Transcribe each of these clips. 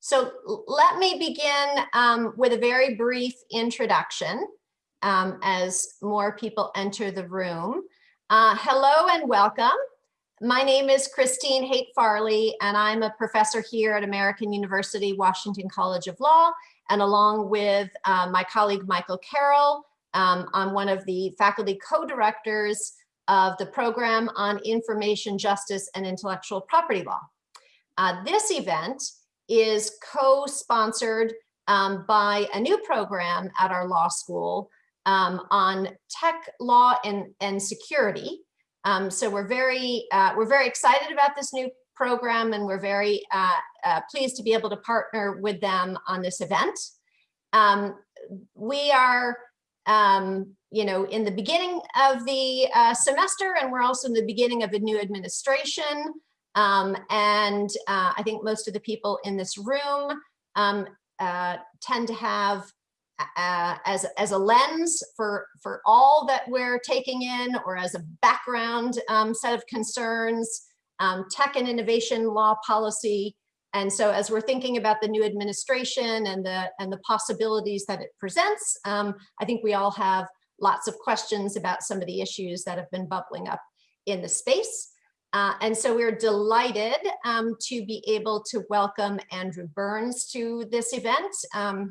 So let me begin um, with a very brief introduction um, as more people enter the room. Uh, hello and welcome. My name is Christine Haight Farley, and I'm a professor here at American University Washington College of Law. And along with uh, my colleague Michael Carroll, um, I'm one of the faculty co-directors of the program on information justice and intellectual property law. Uh, this event is co-sponsored um, by a new program at our law school um, on tech law and, and security. Um, so we're very, uh, we're very excited about this new program and we're very uh, uh, pleased to be able to partner with them on this event. Um, we are, um, you know, in the beginning of the uh, semester and we're also in the beginning of a new administration. Um, and uh, I think most of the people in this room um, uh, tend to have uh, as, as a lens for, for all that we're taking in or as a background um, set of concerns, um, tech and innovation law policy. And so as we're thinking about the new administration and the, and the possibilities that it presents, um, I think we all have lots of questions about some of the issues that have been bubbling up in the space. Uh, and so we're delighted um, to be able to welcome Andrew Byrnes to this event. Um,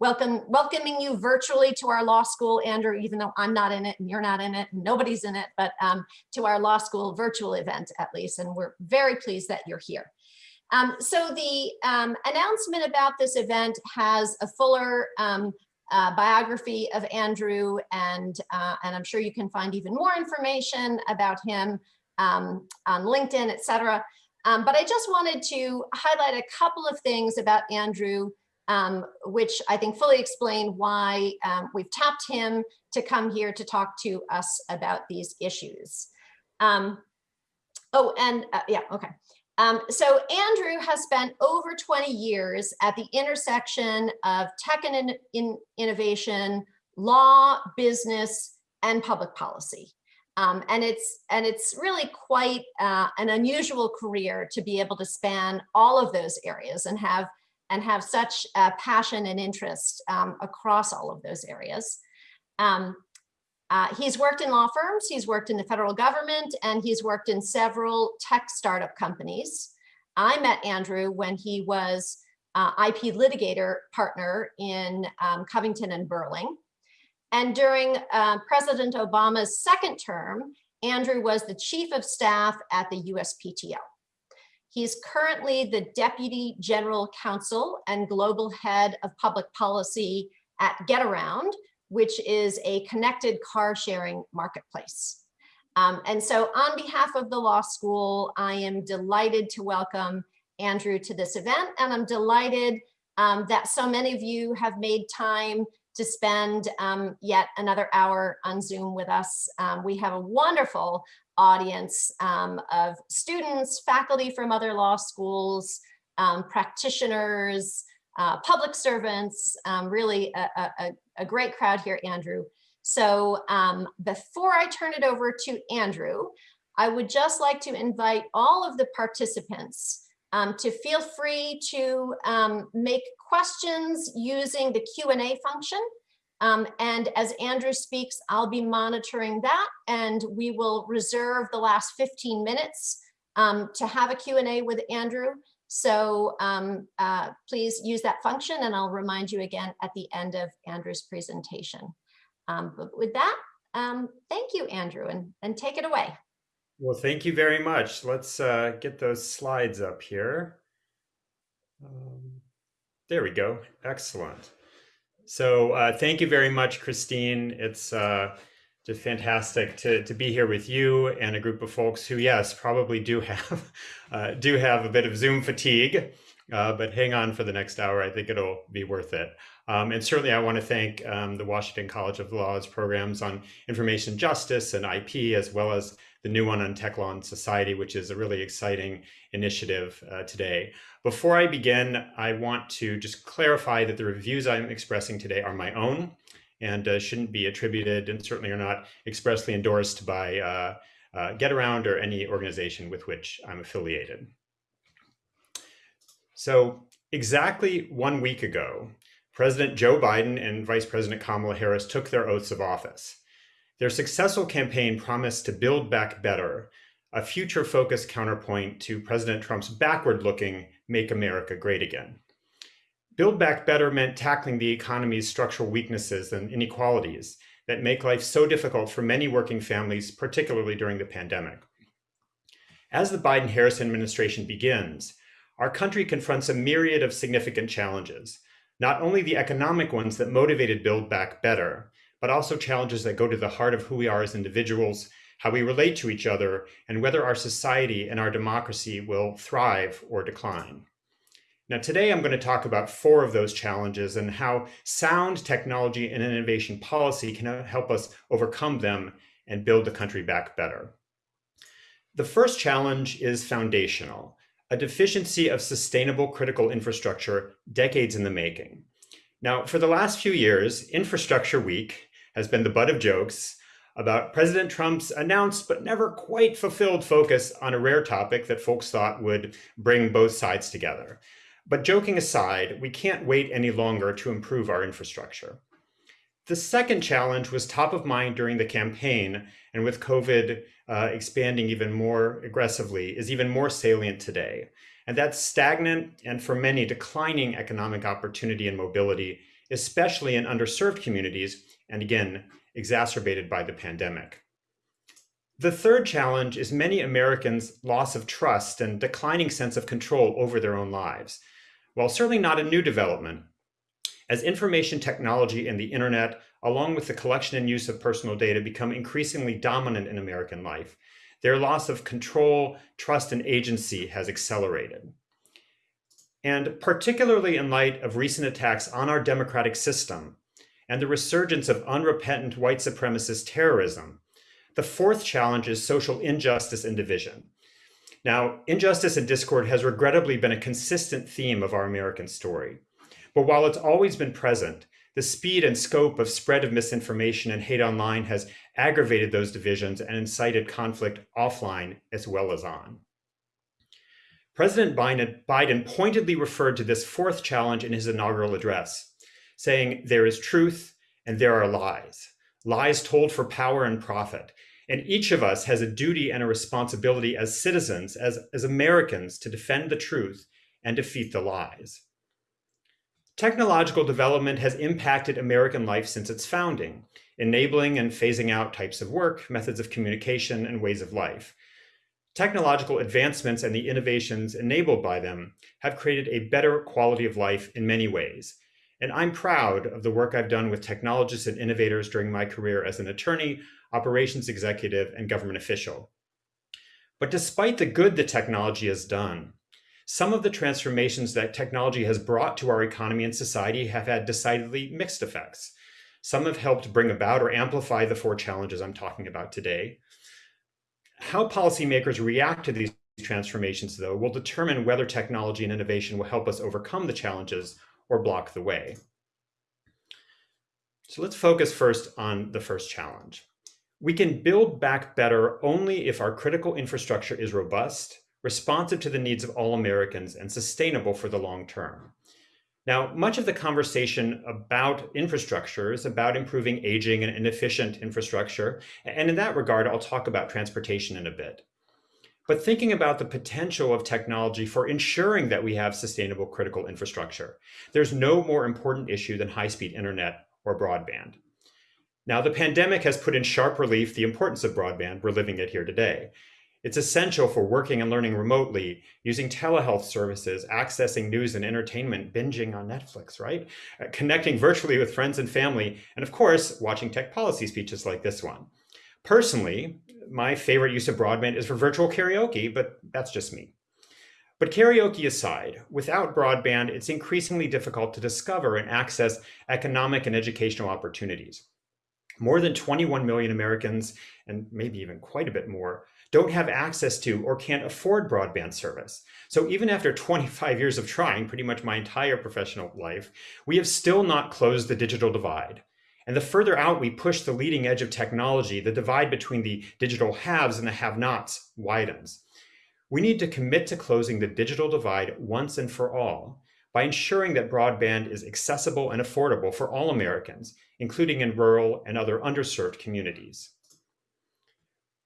welcome, welcoming you virtually to our law school, Andrew, even though I'm not in it and you're not in it nobody's in it, but um, to our law school virtual event at least. And we're very pleased that you're here. Um, so the um, announcement about this event has a fuller um, uh, biography of Andrew and, uh, and I'm sure you can find even more information about him um, on LinkedIn, et cetera. Um, but I just wanted to highlight a couple of things about Andrew, um, which I think fully explain why um, we've tapped him to come here to talk to us about these issues. Um, oh, and uh, yeah, okay. Um, so Andrew has spent over 20 years at the intersection of tech and in, in innovation, law, business, and public policy. Um, and it's and it's really quite uh, an unusual career to be able to span all of those areas and have and have such uh, passion and interest um, across all of those areas. Um, uh, he's worked in law firms, he's worked in the federal government, and he's worked in several tech startup companies. I met Andrew when he was uh, IP litigator partner in um, Covington and Burling. And during uh, President Obama's second term, Andrew was the chief of staff at the USPTO. He's currently the Deputy General Counsel and Global Head of Public Policy at GetAround, which is a connected car sharing marketplace. Um, and so on behalf of the law school, I am delighted to welcome Andrew to this event. And I'm delighted um, that so many of you have made time to spend um, yet another hour on Zoom with us. Um, we have a wonderful audience um, of students, faculty from other law schools, um, practitioners, uh, public servants, um, really a, a, a, great crowd here, Andrew. So um, before I turn it over to Andrew, I would just like to invite all of the participants um, to feel free to um, make questions using the Q&A function. Um, and as Andrew speaks, I'll be monitoring that and we will reserve the last 15 minutes um, to have a Q&A with Andrew. So um, uh, please use that function and I'll remind you again at the end of Andrew's presentation. Um, but with that, thank you, Andrew, and, and take it away. Well, thank you very much. Let's uh, get those slides up here. Um, there we go. Excellent. So uh, thank you very much, Christine. It's uh, just fantastic to, to be here with you and a group of folks who, yes, probably do have uh, do have a bit of Zoom fatigue, uh, but hang on for the next hour. I think it'll be worth it. Um, and certainly I want to thank um, the Washington College of Law's programs on information justice and IP, as well as the new one on Tech Law and Society, which is a really exciting initiative uh, today. Before I begin, I want to just clarify that the reviews I'm expressing today are my own and uh, shouldn't be attributed and certainly are not expressly endorsed by uh, uh GetAround or any organization with which I'm affiliated. So Exactly one week ago, President Joe Biden and Vice President Kamala Harris took their oaths of office. Their successful campaign promised to build back better, a future focused counterpoint to President Trump's backward looking Make America Great Again. Build Back Better meant tackling the economy's structural weaknesses and inequalities that make life so difficult for many working families, particularly during the pandemic. As the Biden Harris administration begins, our country confronts a myriad of significant challenges, not only the economic ones that motivated Build Back Better, but also challenges that go to the heart of who we are as individuals, how we relate to each other, and whether our society and our democracy will thrive or decline. Now, today I'm going to talk about four of those challenges and how sound technology and innovation policy can help us overcome them and build the country back better. The first challenge is foundational, a deficiency of sustainable critical infrastructure decades in the making. Now, for the last few years, Infrastructure Week has been the butt of jokes about President Trump's announced but never quite fulfilled focus on a rare topic that folks thought would bring both sides together. But joking aside, we can't wait any longer to improve our infrastructure. The second challenge was top of mind during the campaign, and with COVID uh, expanding even more aggressively, is even more salient today. And that's stagnant and for many declining economic opportunity and mobility, especially in underserved communities, and again, exacerbated by the pandemic. The third challenge is many Americans' loss of trust and declining sense of control over their own lives. While certainly not a new development, as information technology and the internet, along with the collection and use of personal data, become increasingly dominant in American life, their loss of control, trust, and agency has accelerated. And particularly in light of recent attacks on our democratic system and the resurgence of unrepentant white supremacist terrorism, the fourth challenge is social injustice and division. Now, injustice and discord has regrettably been a consistent theme of our American story. But while it's always been present, the speed and scope of spread of misinformation and hate online has aggravated those divisions and incited conflict offline as well as on. President Biden pointedly referred to this fourth challenge in his inaugural address, saying, there is truth and there are lies, lies told for power and profit, and each of us has a duty and a responsibility as citizens, as, as Americans, to defend the truth and defeat the lies. Technological development has impacted American life since its founding, enabling and phasing out types of work, methods of communication, and ways of life. Technological advancements and the innovations enabled by them have created a better quality of life in many ways, and I'm proud of the work I've done with technologists and innovators during my career as an attorney, operations executive, and government official. But despite the good the technology has done, some of the transformations that technology has brought to our economy and society have had decidedly mixed effects. Some have helped bring about or amplify the four challenges I'm talking about today. How policymakers react to these transformations, though, will determine whether technology and innovation will help us overcome the challenges or block the way. So let's focus first on the first challenge. We can build back better only if our critical infrastructure is robust, responsive to the needs of all Americans, and sustainable for the long term. Now, much of the conversation about infrastructure is about improving aging and inefficient infrastructure. And in that regard, I'll talk about transportation in a bit. But thinking about the potential of technology for ensuring that we have sustainable critical infrastructure, there's no more important issue than high-speed internet or broadband. Now, the pandemic has put in sharp relief the importance of broadband. We're living it here today. It's essential for working and learning remotely, using telehealth services, accessing news and entertainment, binging on Netflix, right? Uh, connecting virtually with friends and family, and of course, watching tech policy speeches like this one. Personally, my favorite use of broadband is for virtual karaoke, but that's just me. But karaoke aside, without broadband, it's increasingly difficult to discover and access economic and educational opportunities. More than 21 million Americans, and maybe even quite a bit more, don't have access to or can't afford broadband service. So even after 25 years of trying, pretty much my entire professional life, we have still not closed the digital divide. And the further out we push the leading edge of technology, the divide between the digital haves and the have-nots widens. We need to commit to closing the digital divide once and for all by ensuring that broadband is accessible and affordable for all Americans, including in rural and other underserved communities.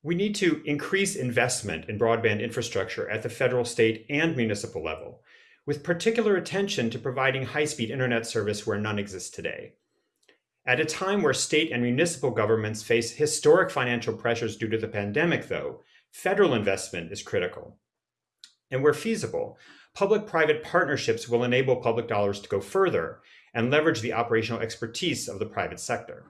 We need to increase investment in broadband infrastructure at the federal, state, and municipal level, with particular attention to providing high-speed internet service where none exists today. At a time where state and municipal governments face historic financial pressures due to the pandemic, though, federal investment is critical. And where feasible, public-private partnerships will enable public dollars to go further and leverage the operational expertise of the private sector.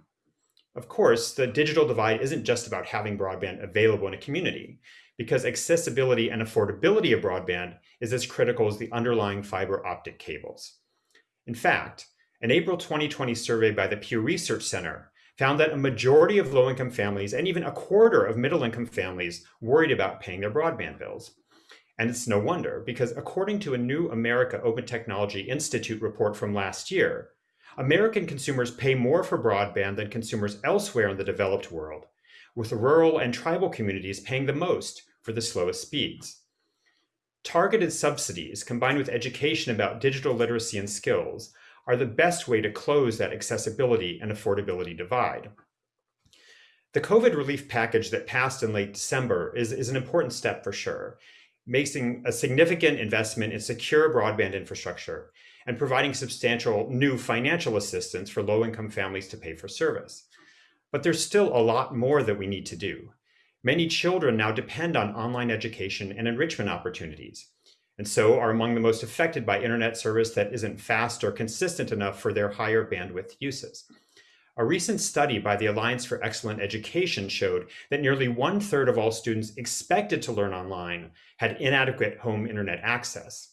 Of course, the digital divide isn't just about having broadband available in a community, because accessibility and affordability of broadband is as critical as the underlying fiber optic cables. In fact, an April 2020 survey by the Pew Research Center found that a majority of low-income families and even a quarter of middle-income families worried about paying their broadband bills. And it's no wonder, because according to a new America Open Technology Institute report from last year, American consumers pay more for broadband than consumers elsewhere in the developed world, with rural and tribal communities paying the most for the slowest speeds. Targeted subsidies combined with education about digital literacy and skills are the best way to close that accessibility and affordability divide. The COVID relief package that passed in late December is, is an important step for sure, making a significant investment in secure broadband infrastructure and providing substantial new financial assistance for low-income families to pay for service. But there's still a lot more that we need to do. Many children now depend on online education and enrichment opportunities, and so are among the most affected by internet service that isn't fast or consistent enough for their higher bandwidth uses. A recent study by the Alliance for Excellent Education showed that nearly one third of all students expected to learn online had inadequate home internet access.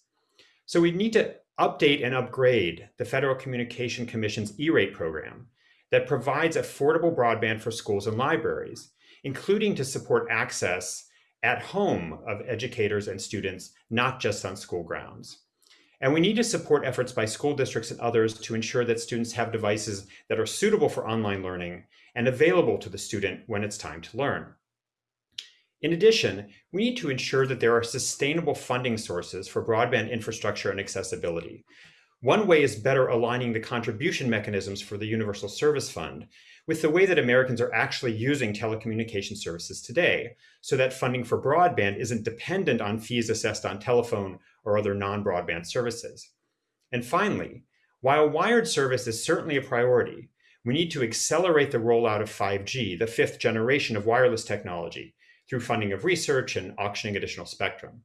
So we need to update and upgrade the Federal Communication Commission's E-rate program that provides affordable broadband for schools and libraries, including to support access at home of educators and students, not just on school grounds. And we need to support efforts by school districts and others to ensure that students have devices that are suitable for online learning and available to the student when it's time to learn. In addition, we need to ensure that there are sustainable funding sources for broadband infrastructure and accessibility. One way is better aligning the contribution mechanisms for the Universal Service Fund with the way that Americans are actually using telecommunication services today, so that funding for broadband isn't dependent on fees assessed on telephone or other non-broadband services. And finally, while wired service is certainly a priority, we need to accelerate the rollout of 5G, the fifth generation of wireless technology, through funding of research and auctioning additional spectrum.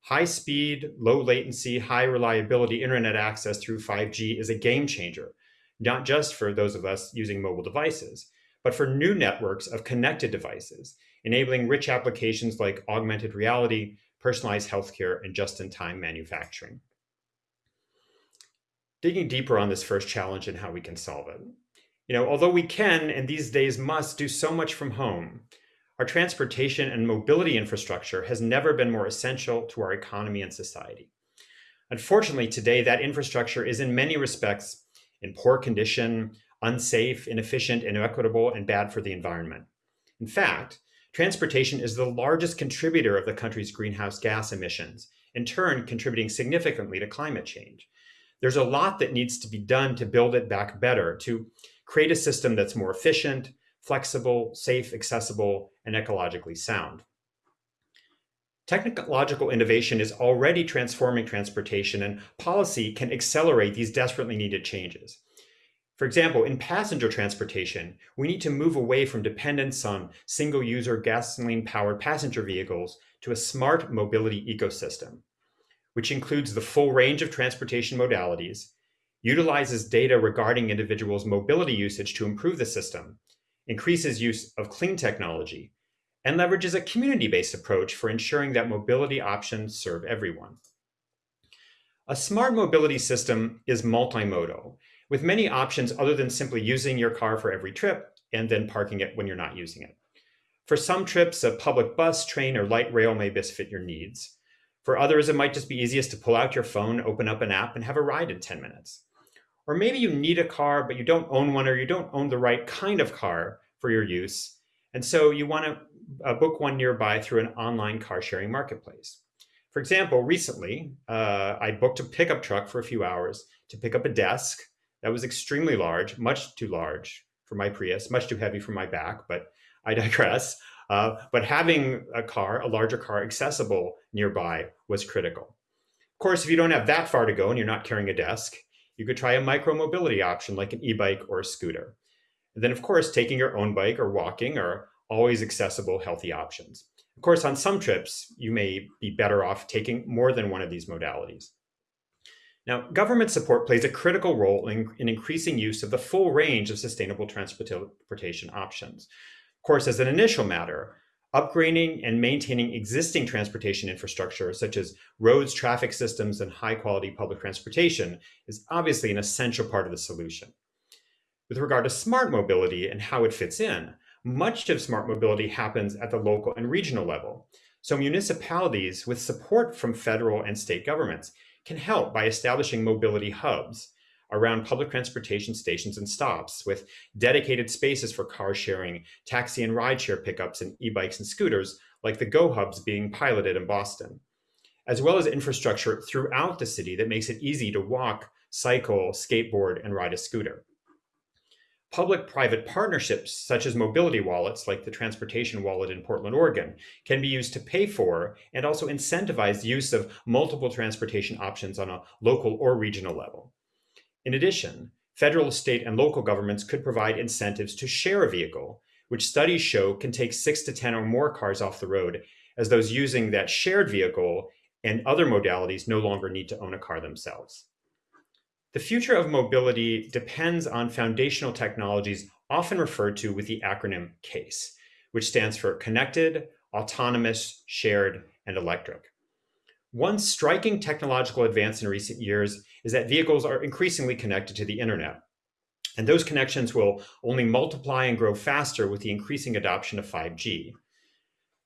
High speed, low latency, high reliability internet access through 5G is a game changer, not just for those of us using mobile devices, but for new networks of connected devices, enabling rich applications like augmented reality, personalized healthcare, and just-in-time manufacturing. Digging deeper on this first challenge and how we can solve it. You know, although we can, and these days must, do so much from home, our transportation and mobility infrastructure has never been more essential to our economy and society. Unfortunately, today, that infrastructure is in many respects in poor condition, unsafe, inefficient, inequitable, and bad for the environment. In fact, Transportation is the largest contributor of the country's greenhouse gas emissions, in turn contributing significantly to climate change. There's a lot that needs to be done to build it back better, to create a system that's more efficient, flexible, safe, accessible, and ecologically sound. Technological innovation is already transforming transportation and policy can accelerate these desperately needed changes. For example, in passenger transportation, we need to move away from dependence on single-user gasoline-powered passenger vehicles to a smart mobility ecosystem, which includes the full range of transportation modalities, utilizes data regarding individuals' mobility usage to improve the system, increases use of clean technology, and leverages a community-based approach for ensuring that mobility options serve everyone. A smart mobility system is multimodal with many options other than simply using your car for every trip and then parking it when you're not using it. For some trips, a public bus, train, or light rail may best fit your needs. For others, it might just be easiest to pull out your phone, open up an app, and have a ride in 10 minutes. Or maybe you need a car, but you don't own one or you don't own the right kind of car for your use. And so you want to uh, book one nearby through an online car sharing marketplace. For example, recently, uh, I booked a pickup truck for a few hours to pick up a desk that was extremely large, much too large for my Prius, much too heavy for my back, but I digress. Uh, but having a car, a larger car accessible nearby was critical. Of course, if you don't have that far to go and you're not carrying a desk, you could try a micro mobility option like an e-bike or a scooter. And then of course, taking your own bike or walking are always accessible, healthy options. Of course, on some trips, you may be better off taking more than one of these modalities. Now, government support plays a critical role in, in, increasing use of the full range of sustainable transportation options. Of course, as an initial matter, upgrading and maintaining existing transportation infrastructure, such as roads, traffic systems, and high quality public transportation is obviously an essential part of the solution. With regard to smart mobility and how it fits in, much of smart mobility happens at the local and regional level. So municipalities with support from federal and state governments can help by establishing mobility hubs around public transportation stations and stops with dedicated spaces for car sharing, taxi and rideshare pickups and e-bikes and scooters like the Go Hubs being piloted in Boston, as well as infrastructure throughout the city that makes it easy to walk, cycle, skateboard, and ride a scooter. Public-private partnerships, such as mobility wallets like the Transportation Wallet in Portland, Oregon, can be used to pay for and also incentivize use of multiple transportation options on a local or regional level. In addition, federal, state, and local governments could provide incentives to share a vehicle, which studies show can take six to 10 or more cars off the road, as those using that shared vehicle and other modalities no longer need to own a car themselves. The future of mobility depends on foundational technologies often referred to with the acronym CASE, which stands for Connected, Autonomous, Shared, and Electric. One striking technological advance in recent years is that vehicles are increasingly connected to the internet. And those connections will only multiply and grow faster with the increasing adoption of 5G.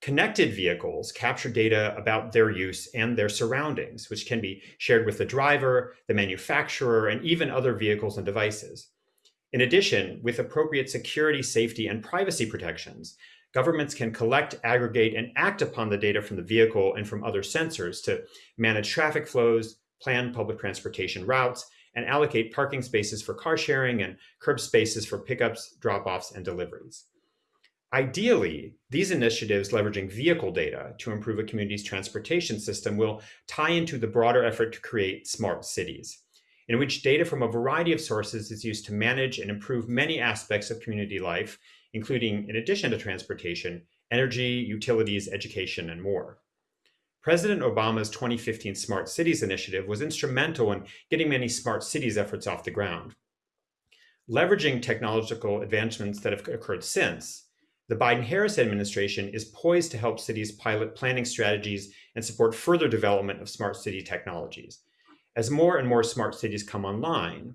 Connected vehicles capture data about their use and their surroundings, which can be shared with the driver, the manufacturer, and even other vehicles and devices. In addition, with appropriate security, safety, and privacy protections, governments can collect, aggregate, and act upon the data from the vehicle and from other sensors to manage traffic flows, plan public transportation routes, and allocate parking spaces for car sharing and curb spaces for pickups, drop-offs, and deliveries. Ideally, these initiatives leveraging vehicle data to improve a community's transportation system will tie into the broader effort to create smart cities, in which data from a variety of sources is used to manage and improve many aspects of community life, including, in addition to transportation, energy, utilities, education, and more. President Obama's 2015 Smart Cities initiative was instrumental in getting many smart cities efforts off the ground. Leveraging technological advancements that have occurred since, the Biden-Harris administration is poised to help cities pilot planning strategies and support further development of smart city technologies. As more and more smart cities come online,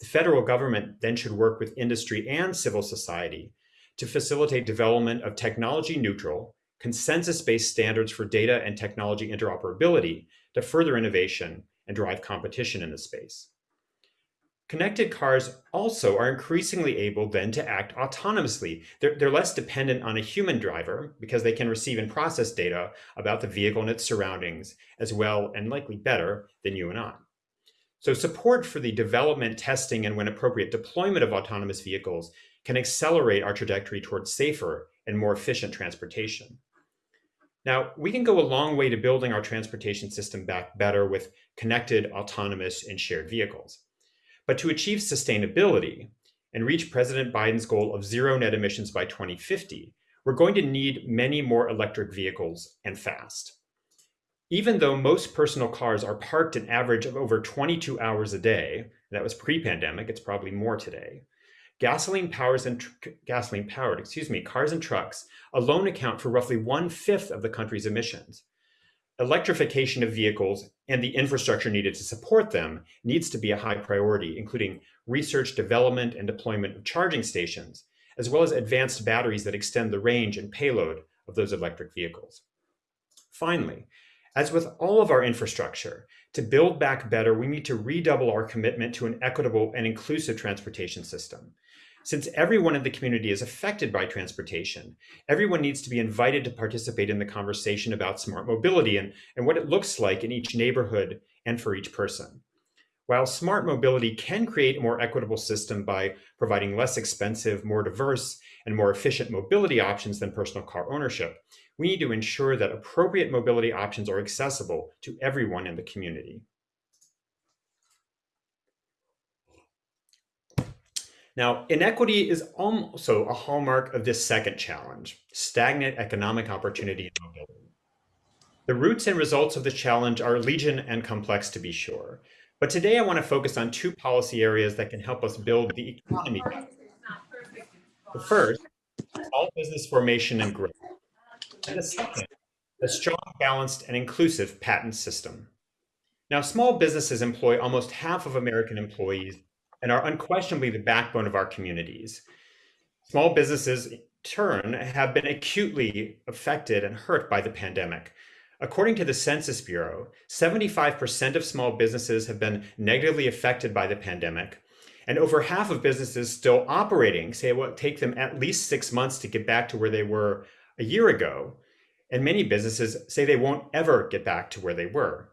the federal government then should work with industry and civil society to facilitate development of technology neutral, consensus-based standards for data and technology interoperability to further innovation and drive competition in the space. Connected cars also are increasingly able then to act autonomously. They're, they're, less dependent on a human driver because they can receive and process data about the vehicle and its surroundings as well and likely better than you and I. So support for the development, testing, and when appropriate deployment of autonomous vehicles can accelerate our trajectory towards safer and more efficient transportation. Now, we can go a long way to building our transportation system back better with connected, autonomous, and shared vehicles. But to achieve sustainability and reach President Biden's goal of zero net emissions by 2050, we're going to need many more electric vehicles and fast. Even though most personal cars are parked an average of over 22 hours a day, that was pre-pandemic, it's probably more today, gasoline powers and gasoline powered, excuse me, cars and trucks alone account for roughly one fifth of the country's emissions electrification of vehicles and the infrastructure needed to support them needs to be a high priority, including research, development, and deployment of charging stations, as well as advanced batteries that extend the range and payload of those electric vehicles. Finally, as with all of our infrastructure, to build back better, we need to redouble our commitment to an equitable and inclusive transportation system. Since everyone in the community is affected by transportation, everyone needs to be invited to participate in the conversation about smart mobility and, and what it looks like in each neighborhood and for each person. While smart mobility can create a more equitable system by providing less expensive, more diverse, and more efficient mobility options than personal car ownership, we need to ensure that appropriate mobility options are accessible to everyone in the community. Now, inequity is also a hallmark of this second challenge, stagnant economic opportunity and mobility. The roots and results of the challenge are legion and complex to be sure. But today I want to focus on two policy areas that can help us build the economy. The first, small business formation and growth. And the second, a strong, balanced, and inclusive patent system. Now, small businesses employ almost half of American employees and are unquestionably the backbone of our communities. Small businesses, in turn, have been acutely affected and hurt by the pandemic. According to the Census Bureau, 75% of small businesses have been negatively affected by the pandemic, and over half of businesses still operating say it will take them at least six months to get back to where they were a year ago. And many businesses say they won't ever get back to where they were.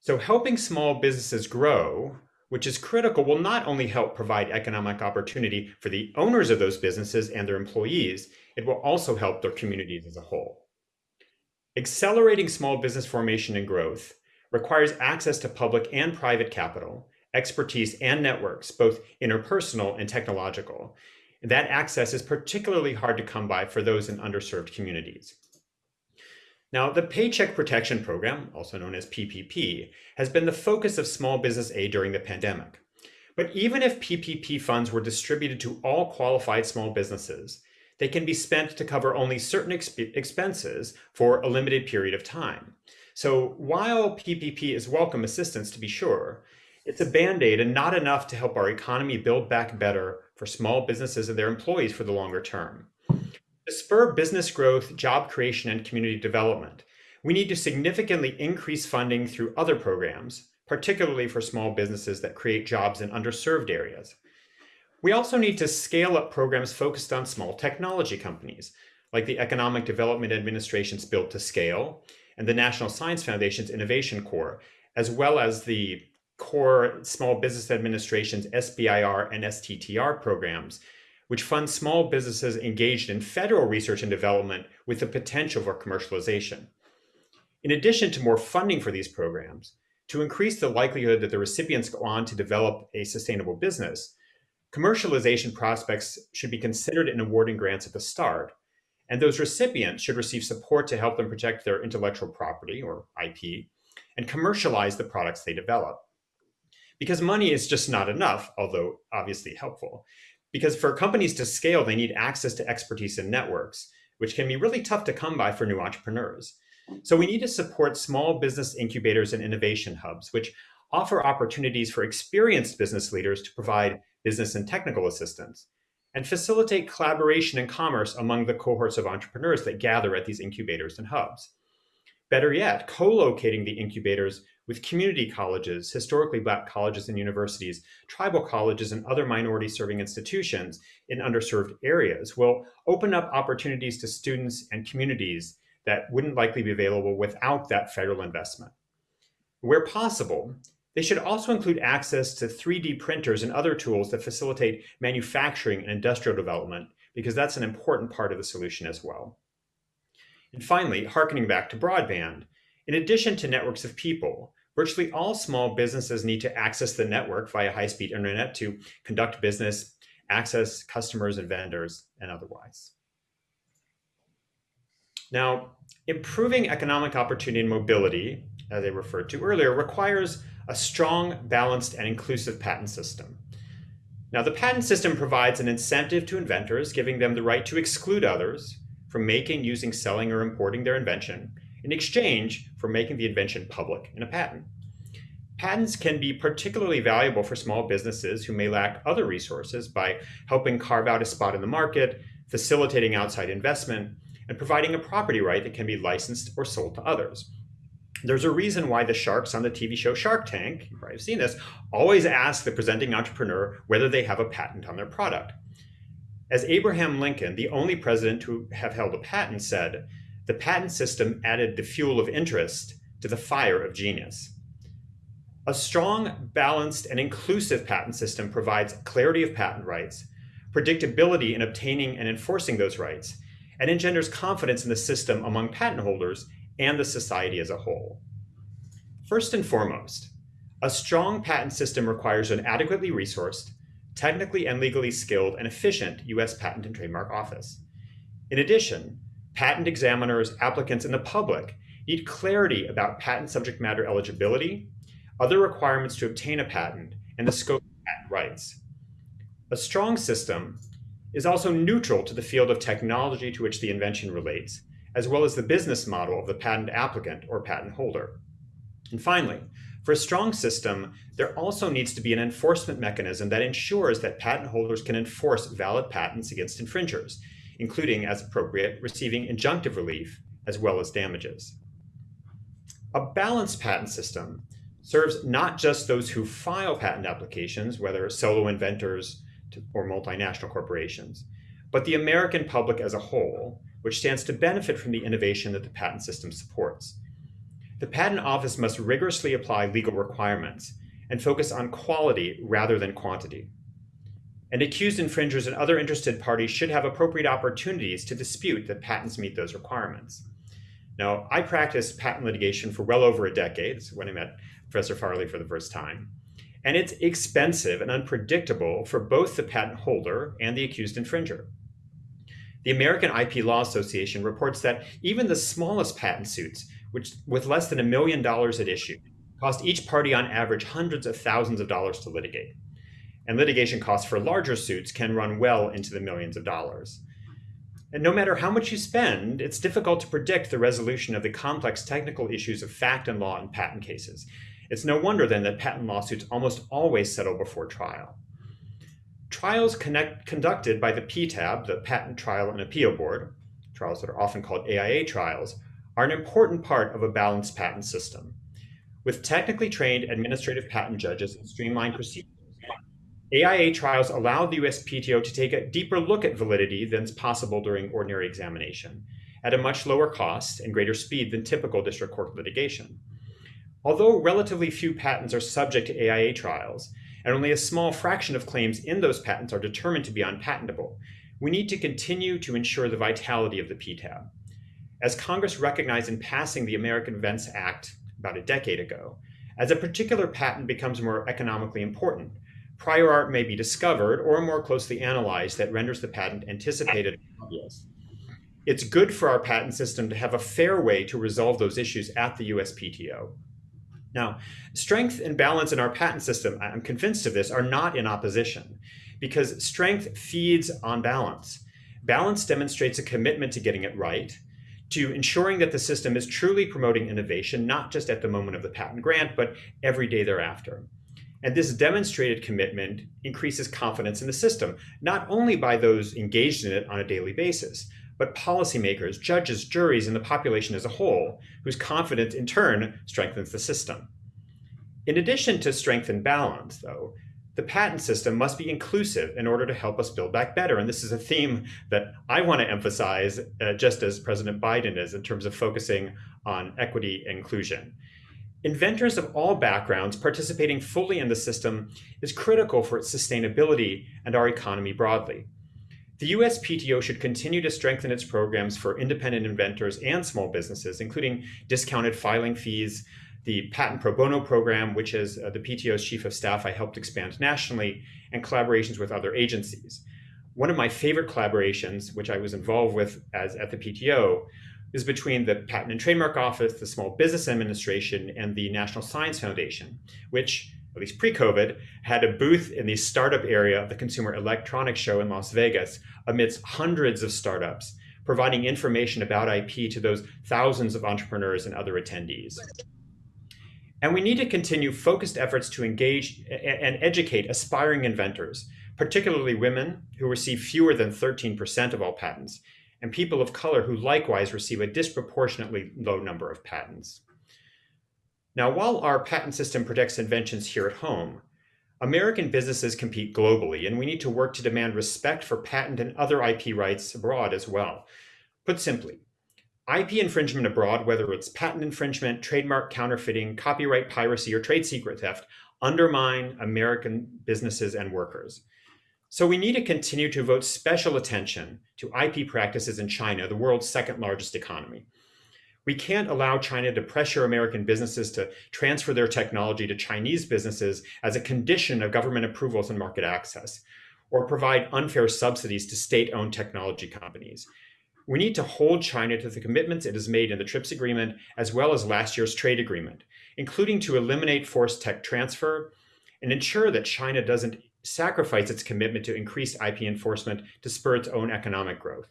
So helping small businesses grow which is critical, will not only help provide economic opportunity for the owners of those businesses and their employees, it will also help their communities as a whole. Accelerating small business formation and growth requires access to public and private capital, expertise and networks, both interpersonal and technological. That access is particularly hard to come by for those in underserved communities. Now, the Paycheck Protection Program, also known as PPP, has been the focus of small business aid during the pandemic. But even if PPP funds were distributed to all qualified small businesses, they can be spent to cover only certain exp expenses for a limited period of time. So while PPP is welcome assistance to be sure, it's a band-aid and not enough to help our economy build back better for small businesses and their employees for the longer term. To spur business growth, job creation, and community development, we need to significantly increase funding through other programs, particularly for small businesses that create jobs in underserved areas. We also need to scale up programs focused on small technology companies, like the Economic Development Administration's Build to Scale and the National Science Foundation's Innovation Corps, as well as the core Small Business Administration's SBIR and STTR programs which funds small businesses engaged in federal research and development with the potential for commercialization. In addition to more funding for these programs, to increase the likelihood that the recipients go on to develop a sustainable business, commercialization prospects should be considered in awarding grants at the start, and those recipients should receive support to help them protect their intellectual property, or IP, and commercialize the products they develop. Because money is just not enough, although obviously helpful. Because for companies to scale, they need access to expertise and networks, which can be really tough to come by for new entrepreneurs. So we need to support small business incubators and innovation hubs, which offer opportunities for experienced business leaders to provide business and technical assistance, and facilitate collaboration and commerce among the cohorts of entrepreneurs that gather at these incubators and hubs. Better yet, co-locating the incubators with community colleges, historically black colleges and universities, tribal colleges, and other minority serving institutions in underserved areas will open up opportunities to students and communities that wouldn't likely be available without that federal investment. Where possible, they should also include access to 3D printers and other tools that facilitate manufacturing and industrial development, because that's an important part of the solution as well. And finally, harkening back to broadband, in addition to networks of people, virtually all small businesses need to access the network via high-speed internet to conduct business, access customers and vendors, and otherwise. Now, improving economic opportunity and mobility, as I referred to earlier, requires a strong, balanced, and inclusive patent system. Now, the patent system provides an incentive to inventors, giving them the right to exclude others from making, using, selling, or importing their invention, in exchange for making the invention public in a patent. Patents can be particularly valuable for small businesses who may lack other resources by helping carve out a spot in the market, facilitating outside investment, and providing a property right that can be licensed or sold to others. There's a reason why the sharks on the TV show Shark Tank, you probably have seen this, always ask the presenting entrepreneur whether they have a patent on their product. As Abraham Lincoln, the only president to have held a patent, said, the patent system added the fuel of interest to the fire of genius. A strong, balanced, and inclusive patent system provides clarity of patent rights, predictability in obtaining and enforcing those rights, and engenders confidence in the system among patent holders and the society as a whole. First and foremost, a strong patent system requires an adequately resourced, technically and legally skilled and efficient U.S. Patent and Trademark Office. In addition, patent examiners, applicants, and the public need clarity about patent subject matter eligibility, other requirements to obtain a patent, and the scope of patent rights. A strong system is also neutral to the field of technology to which the invention relates, as well as the business model of the patent applicant or patent holder. And finally, for a strong system, there also needs to be an enforcement mechanism that ensures that patent holders can enforce valid patents against infringers, including, as appropriate, receiving injunctive relief as well as damages. A balanced patent system serves not just those who file patent applications, whether solo inventors or multinational corporations, but the American public as a whole, which stands to benefit from the innovation that the patent system supports. The Patent Office must rigorously apply legal requirements and focus on quality rather than quantity. And accused infringers and other interested parties should have appropriate opportunities to dispute that patents meet those requirements. Now, I practiced patent litigation for well over a decade. When I met Professor Farley for the first time. And it's expensive and unpredictable for both the patent holder and the accused infringer. The American IP Law Association reports that even the smallest patent suits which with less than a million dollars at issue, cost each party on average hundreds of thousands of dollars to litigate. And litigation costs for larger suits can run well into the millions of dollars. And no matter how much you spend, it's difficult to predict the resolution of the complex technical issues of fact and law in patent cases. It's no wonder then that patent lawsuits almost always settle before trial. Trials connect, conducted by the PTAB, the Patent Trial and Appeal Board, trials that are often called AIA trials, are an important part of a balanced patent system. With technically trained administrative patent judges and streamlined procedures, AIA trials allow the USPTO to take a deeper look at validity than is possible during ordinary examination, at a much lower cost and greater speed than typical district court litigation. Although relatively few patents are subject to AIA trials, and only a small fraction of claims in those patents are determined to be unpatentable, we need to continue to ensure the vitality of the PTAB. As Congress recognized in passing the American Invents Act about a decade ago, as a particular patent becomes more economically important, prior art may be discovered or more closely analyzed that renders the patent anticipated obvious. It's good for our patent system to have a fair way to resolve those issues at the USPTO. Now, strength and balance in our patent system, I'm convinced of this, are not in opposition because strength feeds on balance. Balance demonstrates a commitment to getting it right, to ensuring that the system is truly promoting innovation, not just at the moment of the patent grant, but every day thereafter. And this demonstrated commitment increases confidence in the system, not only by those engaged in it on a daily basis, but policymakers, judges, juries, and the population as a whole, whose confidence in turn strengthens the system. In addition to strength and balance, though, the patent system must be inclusive in order to help us build back better. And this is a theme that I want to emphasize, uh, just as President Biden is, in terms of focusing on equity inclusion. Inventors of all backgrounds participating fully in the system is critical for its sustainability and our economy broadly. The USPTO should continue to strengthen its programs for independent inventors and small businesses, including discounted filing fees, the Patent Pro Bono program, which is uh, the PTO's chief of staff I helped expand nationally, and collaborations with other agencies. One of my favorite collaborations, which I was involved with as at the PTO, is between the Patent and Trademark Office, the Small Business Administration, and the National Science Foundation, which, at least pre-COVID, had a booth in the startup area of the Consumer Electronics Show in Las Vegas amidst hundreds of startups, providing information about IP to those thousands of entrepreneurs and other attendees. And we need to continue focused efforts to engage and educate aspiring inventors, particularly women who receive fewer than 13% of all patents, and people of color who likewise receive a disproportionately low number of patents. Now, while our patent system protects inventions here at home, American businesses compete globally, and we need to work to demand respect for patent and other IP rights abroad as well. Put simply, IP infringement abroad, whether it's patent infringement, trademark counterfeiting, copyright piracy, or trade secret theft, undermine American businesses and workers. So we need to continue to devote special attention to IP practices in China, the world's second largest economy. We can't allow China to pressure American businesses to transfer their technology to Chinese businesses as a condition of government approvals and market access, or provide unfair subsidies to state-owned technology companies. We need to hold China to the commitments it has made in the TRIPS agreement, as well as last year's trade agreement, including to eliminate forced tech transfer and ensure that China doesn't sacrifice its commitment to increased IP enforcement to spur its own economic growth.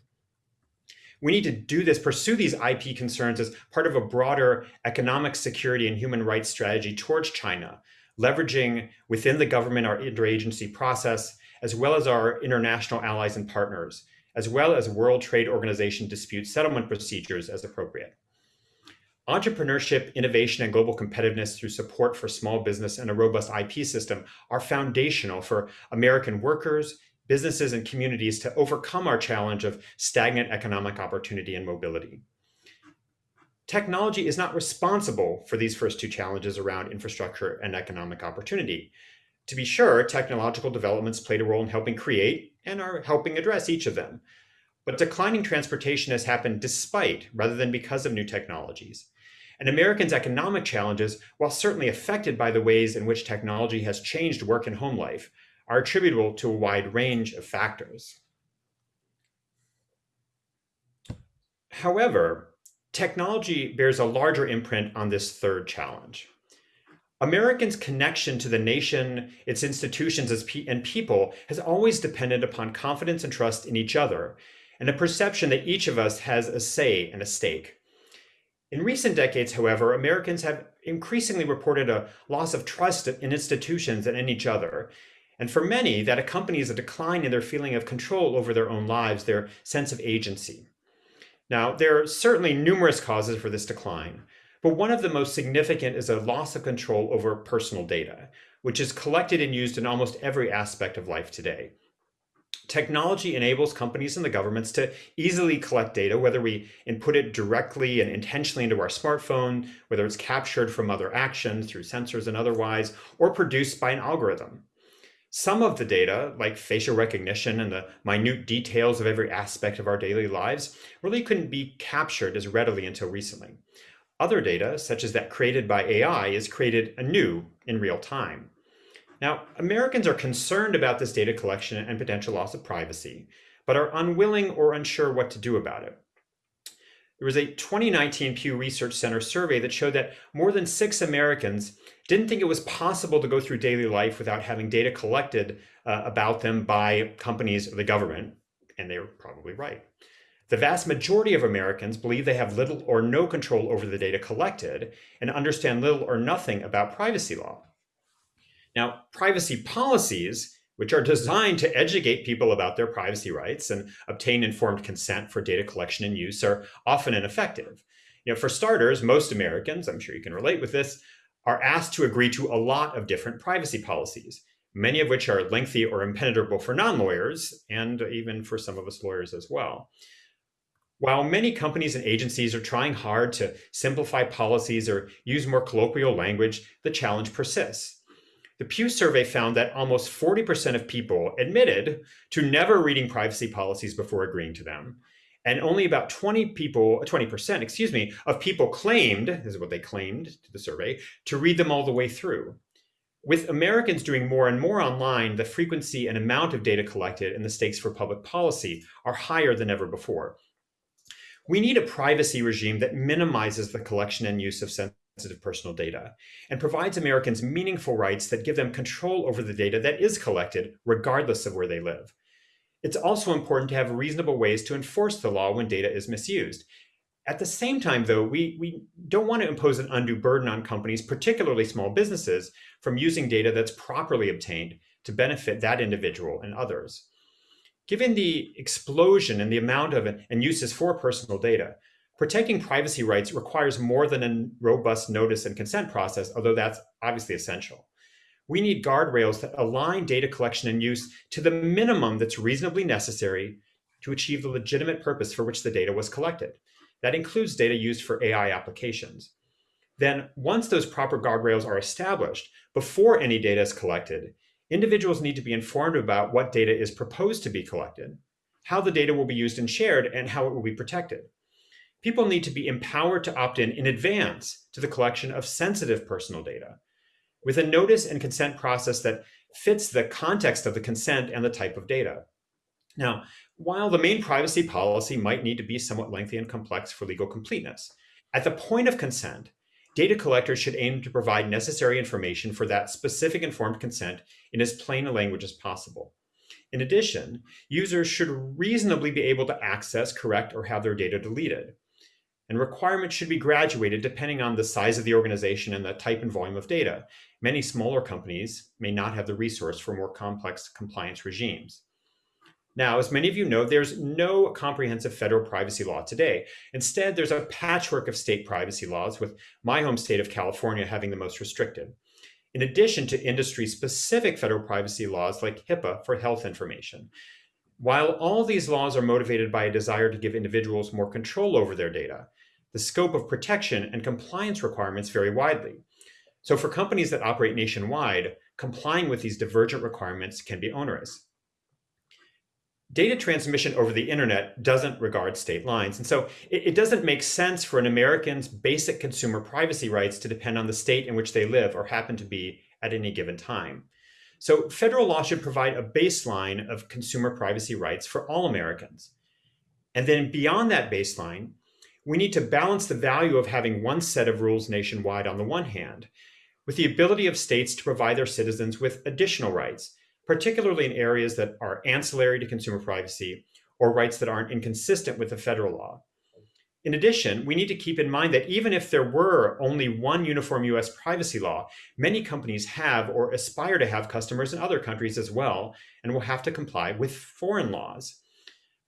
We need to do this, pursue these IP concerns as part of a broader economic security and human rights strategy towards China, leveraging within the government our interagency process, as well as our international allies and partners, as well as World Trade Organization dispute settlement procedures as appropriate. Entrepreneurship, innovation, and global competitiveness through support for small business and a robust IP system are foundational for American workers, businesses and communities to overcome our challenge of stagnant economic opportunity and mobility. Technology is not responsible for these first two challenges around infrastructure and economic opportunity. To be sure, technological developments played a role in helping create and are helping address each of them. But declining transportation has happened despite, rather than because of new technologies. And Americans' economic challenges, while certainly affected by the ways in which technology has changed work and home life, are attributable to a wide range of factors. However, technology bears a larger imprint on this third challenge. Americans' connection to the nation, its institutions and people has always depended upon confidence and trust in each other, and a perception that each of us has a say and a stake. In recent decades, however, Americans have increasingly reported a loss of trust in institutions and in each other, and for many, that accompanies a decline in their feeling of control over their own lives, their sense of agency. Now, there are certainly numerous causes for this decline, but one of the most significant is a loss of control over personal data, which is collected and used in almost every aspect of life today. Technology enables companies and the governments to easily collect data, whether we input it directly and intentionally into our smartphone, whether it's captured from other actions through sensors and otherwise, or produced by an algorithm. Some of the data, like facial recognition and the minute details of every aspect of our daily lives, really couldn't be captured as readily until recently. Other data, such as that created by AI, is created anew in real time. Now, Americans are concerned about this data collection and potential loss of privacy, but are unwilling or unsure what to do about it. There was a 2019 Pew Research Center survey that showed that more than six Americans didn't think it was possible to go through daily life without having data collected uh, about them by companies or the government, and they were probably right. The vast majority of Americans believe they have little or no control over the data collected and understand little or nothing about privacy law. Now, privacy policies which are designed to educate people about their privacy rights and obtain informed consent for data collection and use are often ineffective. You know, for starters, most Americans, I'm sure you can relate with this, are asked to agree to a lot of different privacy policies, many of which are lengthy or impenetrable for non-lawyers, and even for some of us lawyers as well. While many companies and agencies are trying hard to simplify policies or use more colloquial language, the challenge persists. The Pew survey found that almost 40% of people admitted to never reading privacy policies before agreeing to them. And only about 20 people, uh, 20%, excuse me, of people claimed, this is what they claimed to the survey, to read them all the way through. With Americans doing more and more online, the frequency and amount of data collected and the stakes for public policy are higher than ever before. We need a privacy regime that minimizes the collection and use of sensitive personal data and provides Americans meaningful rights that give them control over the data that is collected, regardless of where they live. It's also important to have reasonable ways to enforce the law when data is misused. At the same time, though, we, we don't want to impose an undue burden on companies, particularly small businesses, from using data that's properly obtained to benefit that individual and others. Given the explosion in the amount of and uses for personal data, Protecting privacy rights requires more than a robust notice and consent process, although that's obviously essential. we need guardrails that align data collection and use to the minimum that's reasonably necessary to achieve the legitimate purpose for which the data was collected. That includes data used for AI applications. Then once those proper guardrails are established, before any data is collected, individuals need to be informed about what data is proposed to be collected, how the data will be used and shared, and how it will be protected. People need to be empowered to opt in in advance to the collection of sensitive personal data with a notice and consent process that fits the context of the consent and the type of data. Now, while the main privacy policy might need to be somewhat lengthy and complex for legal completeness, at the point of consent, data collectors should aim to provide necessary information for that specific informed consent in as plain a language as possible. In addition, users should reasonably be able to access, correct, or have their data deleted. And requirements should be graduated depending on the size of the organization and the type and volume of data. Many smaller companies may not have the resource for more complex compliance regimes. Now, as many of you know, there's no comprehensive federal privacy law today. Instead, there's a patchwork of state privacy laws, with my home state of California having the most restrictive. In addition to industry-specific federal privacy laws like HIPAA for health information. While all these laws are motivated by a desire to give individuals more control over their data, the scope of protection and compliance requirements vary widely. So for companies that operate nationwide, complying with these divergent requirements can be onerous data transmission over the internet doesn't regard state lines. And so it, it, doesn't make sense for an American's basic consumer privacy rights to depend on the state in which they live or happen to be at any given time. So federal law should provide a baseline of consumer privacy rights for all Americans. And then beyond that baseline, we need to balance the value of having one set of rules nationwide on the one hand, with the ability of states to provide their citizens with additional rights, particularly in areas that are ancillary to consumer privacy or rights that aren't inconsistent with the federal law. In addition, we need to keep in mind that even if there were only one uniform US privacy law, many companies have or aspire to have customers in other countries as well and will have to comply with foreign laws.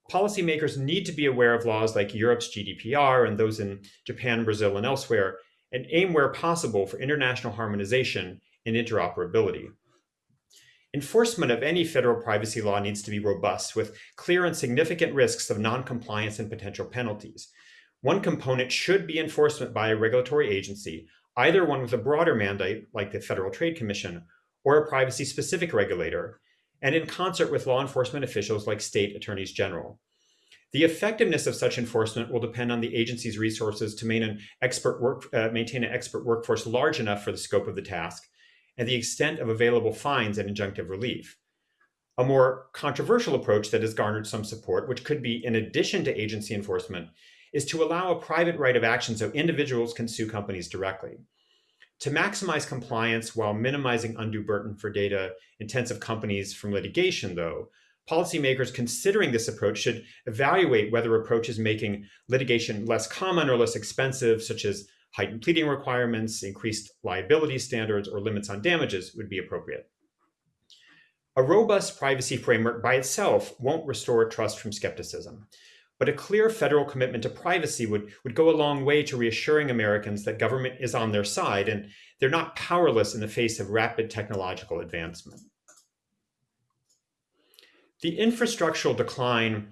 Policymakers need to be aware of laws like Europe's GDPR and those in Japan, Brazil, and elsewhere, and aim where possible for international harmonization and interoperability. Enforcement of any federal privacy law needs to be robust with clear and significant risks of noncompliance and potential penalties. One component should be enforcement by a regulatory agency, either one with a broader mandate like the Federal Trade Commission or a privacy specific regulator, and in concert with law enforcement officials like state attorneys general. The effectiveness of such enforcement will depend on the agency's resources to maintain an expert, work, uh, maintain an expert workforce large enough for the scope of the task and the extent of available fines and injunctive relief. A more controversial approach that has garnered some support, which could be in addition to agency enforcement, is to allow a private right of action so individuals can sue companies directly. To maximize compliance while minimizing undue burden for data intensive companies from litigation, though, policymakers considering this approach should evaluate whether approaches making litigation less common or less expensive, such as heightened pleading requirements, increased liability standards, or limits on damages would be appropriate. A robust privacy framework by itself won't restore trust from skepticism, but a clear federal commitment to privacy would, would go a long way to reassuring Americans that government is on their side and they're not powerless in the face of rapid technological advancement. The infrastructural decline,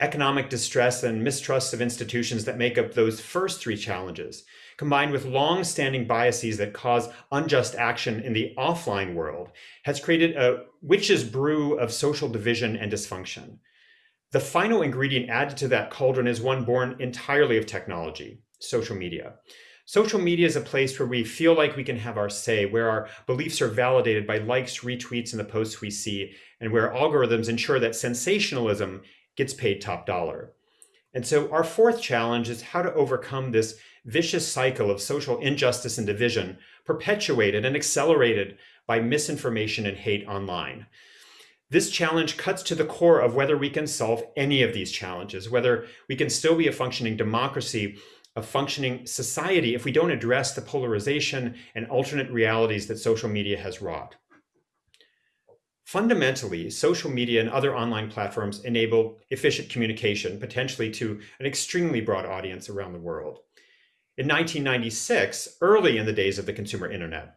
economic distress, and mistrust of institutions that make up those first three challenges combined with long-standing biases that cause unjust action in the offline world, has created a witch's brew of social division and dysfunction. The final ingredient added to that cauldron is one born entirely of technology, social media. Social media is a place where we feel like we can have our say, where our beliefs are validated by likes, retweets, and the posts we see, and where algorithms ensure that sensationalism gets paid top dollar. And so our fourth challenge is how to overcome this vicious cycle of social injustice and division perpetuated and accelerated by misinformation and hate online. This challenge cuts to the core of whether we can solve any of these challenges, whether we can still be a functioning democracy, a functioning society if we don't address the polarization and alternate realities that social media has wrought. Fundamentally, social media and other online platforms enable efficient communication, potentially to an extremely broad audience around the world. In 1996, early in the days of the consumer internet,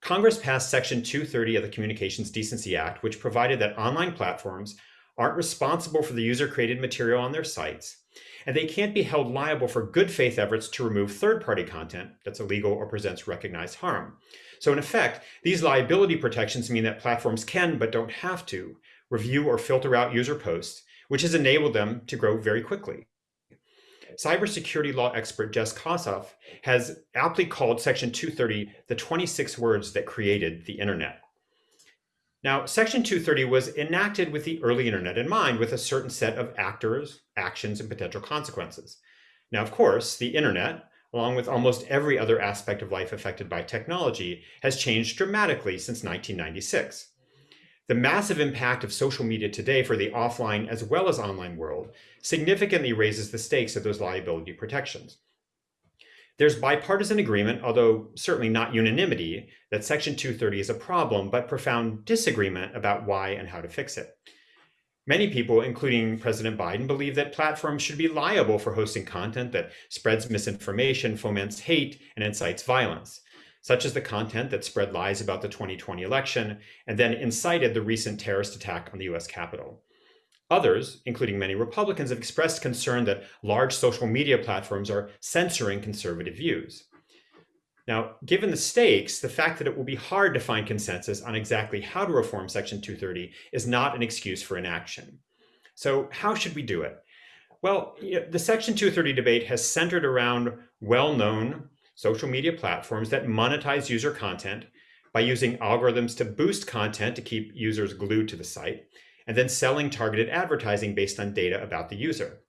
Congress passed Section 230 of the Communications Decency Act, which provided that online platforms aren't responsible for the user-created material on their sites, and they can't be held liable for good faith efforts to remove third-party content that's illegal or presents recognized harm. So in effect, these liability protections mean that platforms can, but don't have to, review or filter out user posts, which has enabled them to grow very quickly. Cybersecurity law expert Jeff Kosseff has aptly called Section 230 the 26 words that created the internet. Now, Section 230 was enacted with the early internet in mind with a certain set of actors, actions, and potential consequences. Now, of course, the internet, along with almost every other aspect of life affected by technology, has changed dramatically since 1996. The massive impact of social media today for the offline as well as online world significantly raises the stakes of those liability protections. There's bipartisan agreement, although certainly not unanimity, that Section 230 is a problem, but profound disagreement about why and how to fix it. Many people, including President Biden, believe that platforms should be liable for hosting content that spreads misinformation, foments hate, and incites violence such as the content that spread lies about the 2020 election and then incited the recent terrorist attack on the US Capitol. Others, including many Republicans, have expressed concern that large social media platforms are censoring conservative views. Now, given the stakes, the fact that it will be hard to find consensus on exactly how to reform Section 230 is not an excuse for inaction. So how should we do it? Well, the Section 230 debate has centered around well-known social media platforms that monetize user content by using algorithms to boost content to keep users glued to the site, and then selling targeted advertising based on data about the user.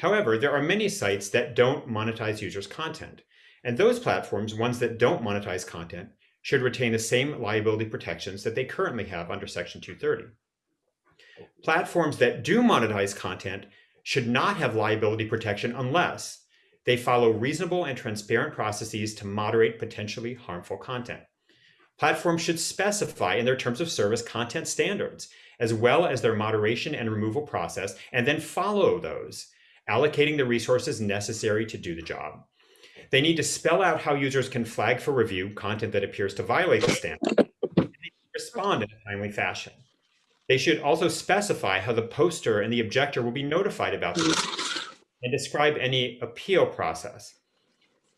However, there are many sites that don't monetize users' content, and those platforms, ones that don't monetize content, should retain the same liability protections that they currently have under Section 230. Platforms that do monetize content should not have liability protection unless they follow reasonable and transparent processes to moderate potentially harmful content. Platforms should specify in their terms of service content standards, as well as their moderation and removal process, and then follow those, allocating the resources necessary to do the job. They need to spell out how users can flag for review content that appears to violate the standard, and respond in a timely fashion. They should also specify how the poster and the objector will be notified about this and describe any appeal process.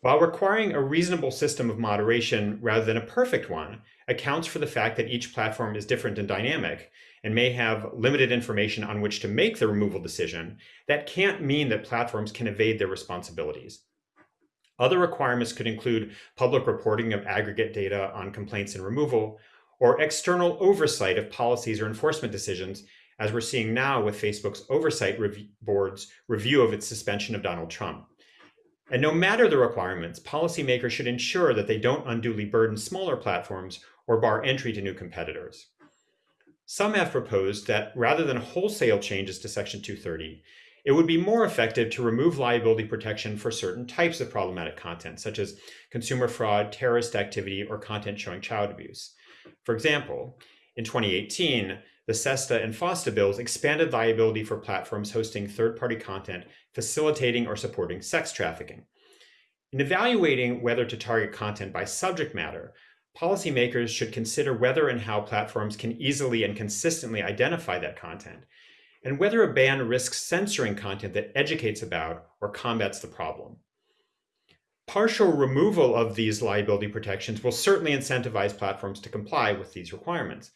While requiring a reasonable system of moderation rather than a perfect one accounts for the fact that each platform is different and dynamic and may have limited information on which to make the removal decision, that can't mean that platforms can evade their responsibilities. Other requirements could include public reporting of aggregate data on complaints and removal, or external oversight of policies or enforcement decisions as we're seeing now with Facebook's oversight board's review of its suspension of Donald Trump. And no matter the requirements, policymakers should ensure that they don't unduly burden smaller platforms or bar entry to new competitors. Some have proposed that rather than wholesale changes to Section 230, it would be more effective to remove liability protection for certain types of problematic content, such as consumer fraud, terrorist activity, or content showing child abuse. For example, in 2018, the SESTA and FOSTA bills expanded liability for platforms hosting third-party content, facilitating or supporting sex trafficking. In evaluating whether to target content by subject matter, policymakers should consider whether and how platforms can easily and consistently identify that content, and whether a ban risks censoring content that educates about or combats the problem. Partial removal of these liability protections will certainly incentivize platforms to comply with these requirements.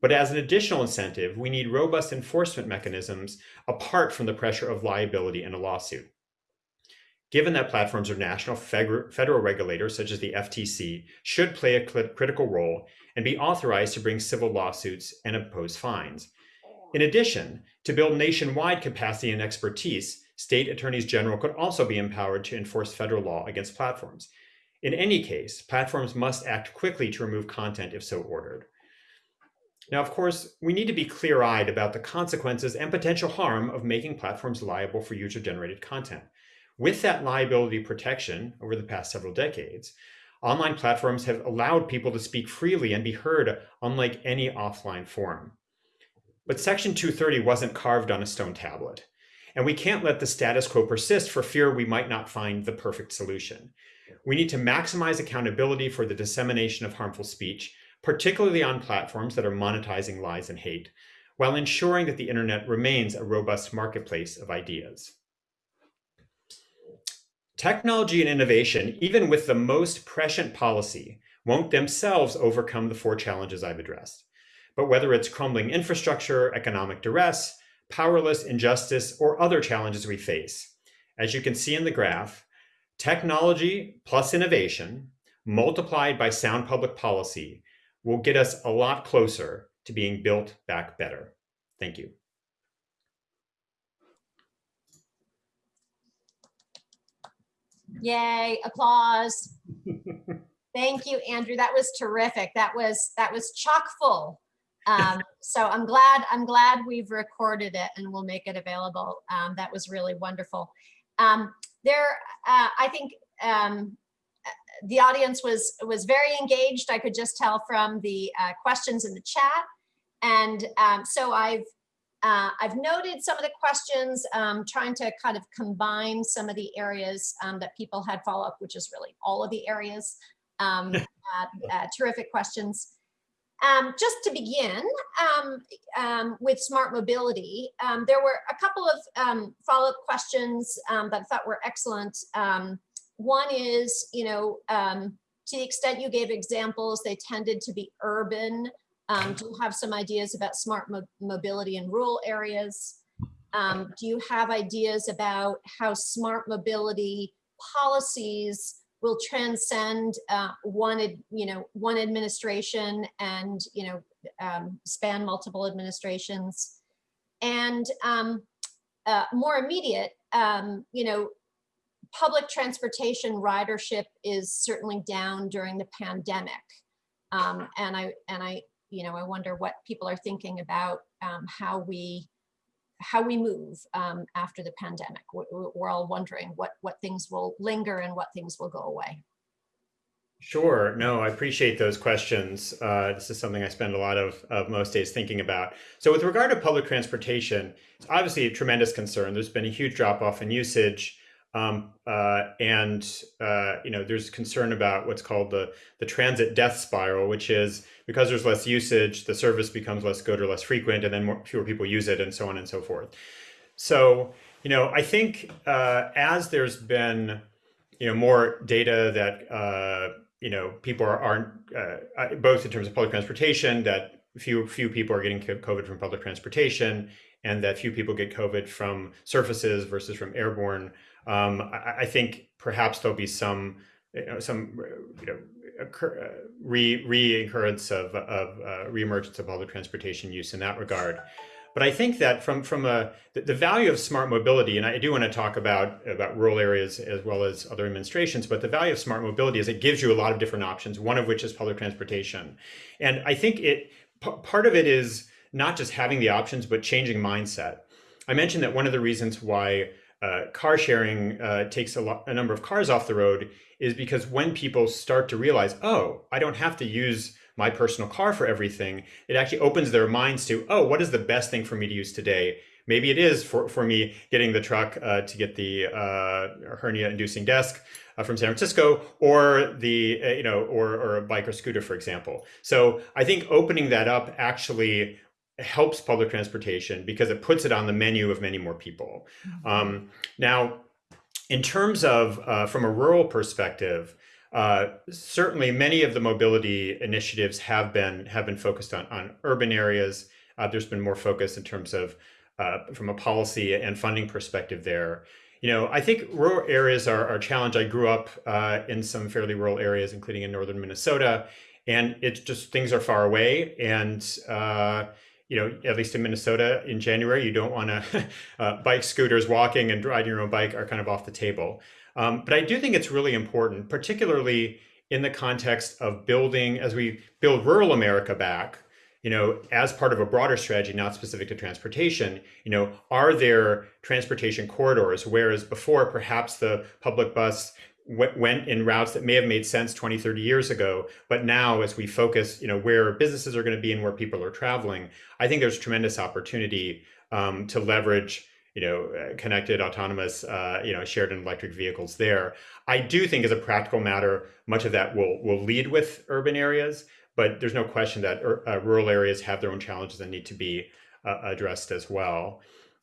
But as an additional incentive, we need robust enforcement mechanisms apart from the pressure of liability in a lawsuit. Given that platforms are national federal regulators, such as the FTC, should play a critical role and be authorized to bring civil lawsuits and impose fines. In addition, to build nationwide capacity and expertise, state attorneys general could also be empowered to enforce federal law against platforms. In any case, platforms must act quickly to remove content if so ordered. Now, of course, we need to be clear-eyed about the consequences and potential harm of making platforms liable for user-generated content. With that liability protection over the past several decades, online platforms have allowed people to speak freely and be heard unlike any offline forum. But Section 230 wasn't carved on a stone tablet, and we can't let the status quo persist for fear we might not find the perfect solution. We need to maximize accountability for the dissemination of harmful speech, particularly on platforms that are monetizing lies and hate, while ensuring that the internet remains a robust marketplace of ideas. Technology and innovation, even with the most prescient policy, won't themselves overcome the four challenges I've addressed. But whether it's crumbling infrastructure, economic duress, powerless injustice, or other challenges we face, as you can see in the graph, technology plus innovation multiplied by sound public policy will get us a lot closer to being built back better. Thank you. Yay, applause. Thank you, Andrew. That was terrific. That was that was chock full. Um, so I'm glad I'm glad we've recorded it and we'll make it available. Um, that was really wonderful. Um, there, uh, I think um, the audience was was very engaged. I could just tell from the uh, questions in the chat. And um, so I've uh, I've noted some of the questions, um, trying to kind of combine some of the areas um, that people had follow up, which is really all of the areas. Um, uh, uh, terrific questions. Um, just to begin um, um, with smart mobility, there were a couple of follow-up questions that I thought were excellent. one is, you know, to the extent you gave examples, they tended to be urban um, do you have some ideas about smart mo mobility in rural areas? Um, do you have ideas about how smart mobility policies will transcend uh, one, you know, one administration and, you know, um, span multiple administrations? And um, uh, more immediate, um, you know, public transportation ridership is certainly down during the pandemic. Um, and I and I you know, I wonder what people are thinking about um, how we how we move um, after the pandemic. We're all wondering what what things will linger and what things will go away. Sure. No, I appreciate those questions. Uh, this is something I spend a lot of, of most days thinking about. So with regard to public transportation, it's obviously a tremendous concern. There's been a huge drop off in usage. Um, uh, and uh, you know, there's concern about what's called the the transit death spiral, which is because there's less usage, the service becomes less good or less frequent, and then more, fewer people use it, and so on and so forth. So, you know, I think uh, as there's been, you know, more data that uh, you know people are, aren't uh, both in terms of public transportation that few few people are getting COVID from public transportation, and that few people get COVID from surfaces versus from airborne. Um, I, I, think perhaps there'll be some, you know, some, you know, occur, uh, re re-occurrence of, of uh, reemergence of public transportation use in that regard. But I think that from from a the, the, value of smart mobility, and I do want to talk about about rural areas as well as other administrations, but the value of smart mobility is it gives you a lot of different options. One of which is public transportation, and I think it part of it is not just having the options, but changing mindset. I mentioned that one of the reasons why uh, car sharing uh, takes a, a number of cars off the road is because when people start to realize, oh, I don't have to use my personal car for everything, it actually opens their minds to, oh, what is the best thing for me to use today? Maybe it is for, for me getting the truck uh, to get the uh, hernia inducing desk uh, from San Francisco or the, uh, you know, or, or a bike or scooter, for example. So I think opening that up actually helps public transportation because it puts it on the menu of many more people. Mm-hmm. Um, now, in terms of uh, from a rural perspective, uh, certainly many of the mobility initiatives have been have been focused on, on urban areas. Uh, there's been more focus in terms of uh, from a policy and funding perspective there. You know, I think rural areas are, are a challenge. I grew up uh, in some fairly rural areas, including in northern Minnesota, and it's just things are far away and uh, you know, at least in Minnesota in January, you don't want to uh, bike scooters, walking and riding your own bike are kind of off the table. Um, but I do think it's really important, particularly in the context of building, as we build rural America back, you know, as part of a broader strategy, not specific to transportation, you know, are there transportation corridors? Whereas before, perhaps the public bus went in routes that may have made sense 20 30 years ago but now as we focus you know where businesses are going to be and where people are traveling i think there's tremendous opportunity um, to leverage you know, uh, connected, autonomous, uh, you know, shared and electric vehicles there. I do think, as a practical matter, much of that will will lead with urban areas, but there's no question that uh, rural areas have their own challenges and need to be uh, addressed as well.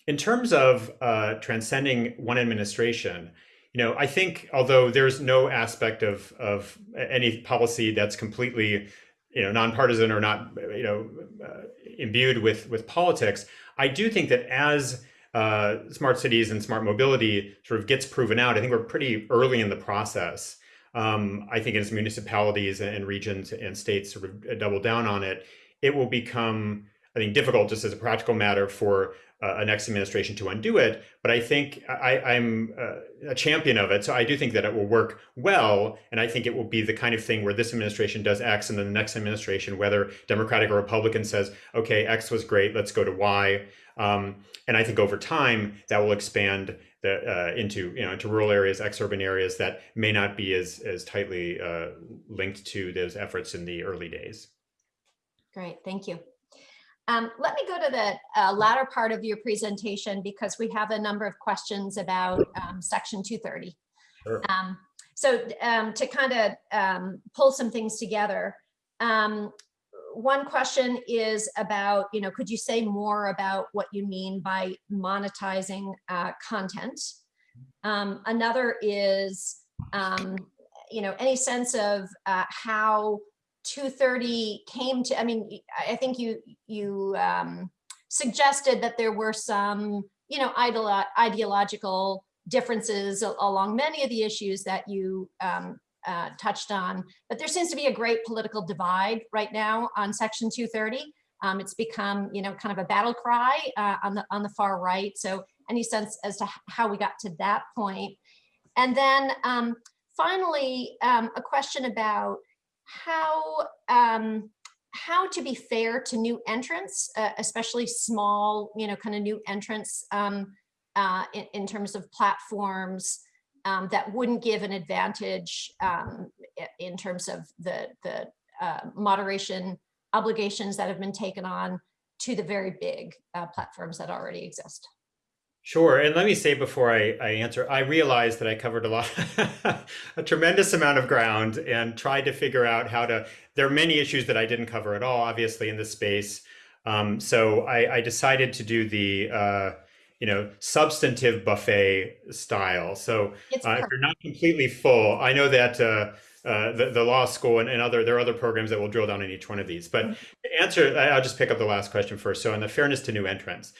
In terms of uh, transcending one administration, you know, I think although there's no aspect of of any policy that's completely you know nonpartisan or not you know uh, imbued with with politics, I do think that as uh, smart cities and smart mobility sort of gets proven out, I think we're pretty early in the process. Um, I think as municipalities and regions and states sort of double down on it, it will become, I think, difficult just as a practical matter for uh, a next administration to undo it. But I think I, am uh, a champion of it. So I do think that it will work well. And I think it will be the kind of thing where this administration does X and then the next administration, whether Democratic or Republican says, okay, X was great, let's go to Y. Um, and I think over time that will expand the, uh, into you know into rural areas, ex-urban areas that may not be as as tightly uh, linked to those efforts in the early days. Great, thank you. Um, let me go to the uh, latter part of your presentation because we have a number of questions about um, Section 230. Sure. Um, so um, to kind of um, pull some things together, um, one question is about, you know, could you say more about what you mean by monetizing uh, content? another is, you know, any sense of uh, how 230 came to, I mean, I think you, you um, suggested that there were some, you know, ideolo ideological differences along many of the issues that you um, uh, touched on, but there seems to be a great political divide right now on Section 230. Um, it's become, you know, kind of a battle cry uh, on the on the far right. So any sense as to how we got to that point? And then um, finally, um, a question about how um, how to be fair to new entrants, uh, especially small, you know, kind of new entrants um, uh, in, in, terms of platforms um, that wouldn't give an advantage um, in terms of the, the uh, moderation obligations that have been taken on to the very big uh, platforms that already exist. Sure. And let me say before I, I answer, I realized that I covered a lot, a tremendous amount of ground and tried to figure out how to, there are many issues that I didn't cover at all, obviously in this space. Um, so I, I, decided to do the, uh, you know, substantive buffet style. So uh, if you're not completely full, I know that uh, uh, the, the law school and, and, other there are other programs that will drill down on each one of these. But mm -hmm. answer, I'll just pick up the last question first. So on the fairness to new entrants.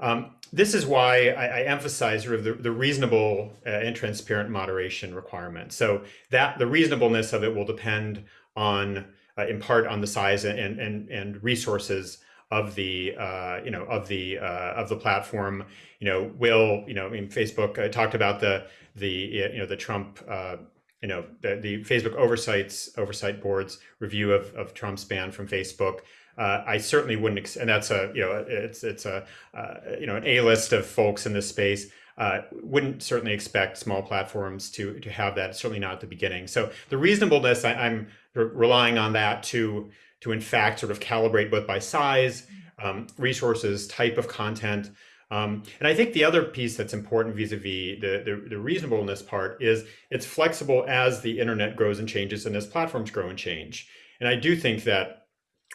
Um, this is why I, I emphasize sort of the, the reasonable uh, and transparent moderation requirement. So that the reasonableness of it will depend on, uh, in part, on the size and and and resources of the uh, you know of the uh, of the platform. You know, will you know? I mean, Facebook uh, talked about the the you know the Trump. Uh, you know the, the Facebook oversights oversight board's review of, of Trump's ban from Facebook uh, I certainly wouldn't, and that's a you know it's it's a uh, you know an A list of folks in this space. Uh, wouldn't certainly expect small platforms to to have that. Certainly not at the beginning. So the reasonableness, I, am relying on that to to in fact sort of calibrate both by size, um, resources, type of content. Um, and I think the other piece that's important vis-a-vis -vis the, the, the reasonableness part is it's flexible as the internet grows and changes and as platforms grow and change. And I do think that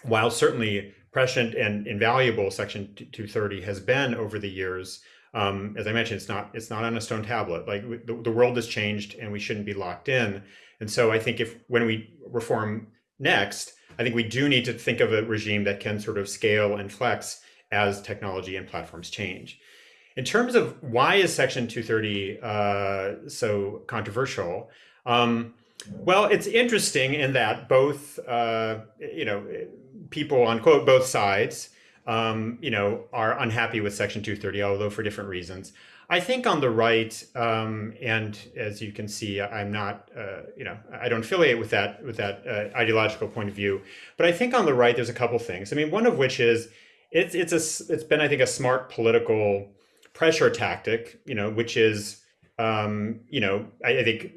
while certainly prescient and invaluable Section 230 has been over the years, um, as I mentioned, it's not it's not on a stone tablet. Like the, the world has changed, and we shouldn't be locked in. And so I think if when we reform next, I think we do need to think of a regime that can sort of scale and flex as technology and platforms change. In terms of why is Section 230 uh, so controversial? Um, well, it's interesting in that both, uh, you know, people on quote both sides, um, you know, are unhappy with Section 230, although for different reasons. I think on the right, um, and as you can see, I'm not, uh, you know, I don't affiliate with that with that uh, ideological point of view. But I think on the right, there's a couple things. I mean, one of which is it's it's a it's been I think a smart political pressure tactic, you know, which is um, you know, I, I, think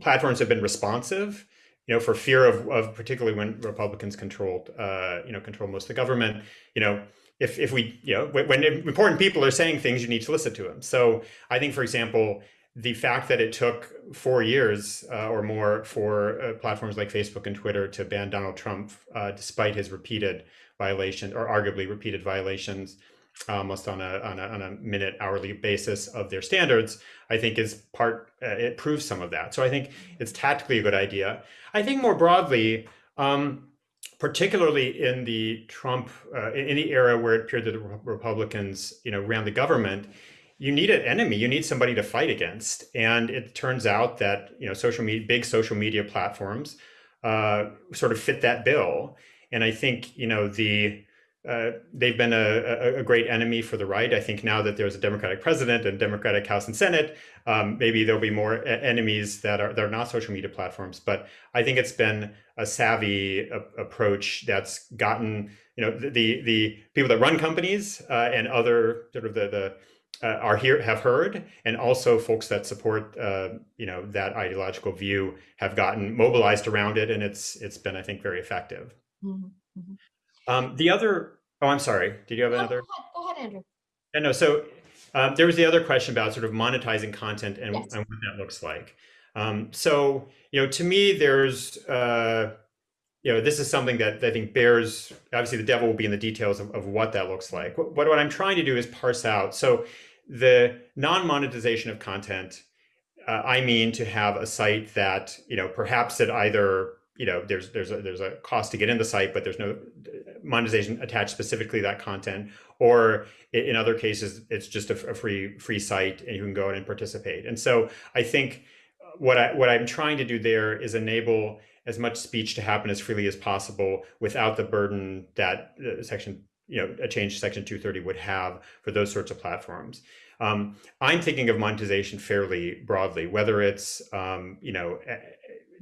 platforms have been responsive you know, for fear of, of particularly when Republicans controlled, uh, you know, control most of the government, you know, if, if we, you know, when, when important people are saying things, you need to listen to them. So I think, for example, the fact that it took four years uh, or more for uh, platforms like Facebook and Twitter to ban Donald Trump, uh, despite his repeated violations or arguably repeated violations, almost on a, on a, on a minute hourly basis of their standards, I think is part, uh, it proves some of that. So I think it's tactically a good idea. I think more broadly, um, particularly in the Trump, uh, in the era where it appeared that the Republicans, you know, ran the government, you need an enemy, you need somebody to fight against. And it turns out that, you know, social media, big social media platforms uh, sort of fit that bill. And I think, you know, the, uh, they've been a, a, great enemy for the right. I think now that there's a Democratic president and Democratic House and Senate, um, maybe there'll be more enemies that are that are not social media platforms. But I think it's been a savvy approach that's gotten you know the the, the people that run companies uh, and other sort of the the uh, are here have heard and also folks that support uh, you know that ideological view have gotten mobilized around it and it's it's been i think very effective mm -hmm. Um, the other oh i'm sorry did you have another go ahead, go ahead andrew yeah, no so um, there was the other question about sort of monetizing content and, yes. and what that looks like um, so you know to me there's uh, you know, this is something that I think bears, obviously the devil will be in the details of, of what that looks like. What, what I'm trying to do is parse out. So the non-monetization of content, uh, I mean to have a site that, you know, perhaps it either, you know, there's there's a, there's a cost to get in the site, but there's no monetization attached specifically to that content, or in other cases, it's just a, a free free site and you can go in and participate. And so I think what I what I'm trying to do there is enable as much speech to happen as freely as possible without the burden that uh, section you know a change section 230 would have for those sorts of platforms um, i'm thinking of monetization fairly broadly whether it's um, you know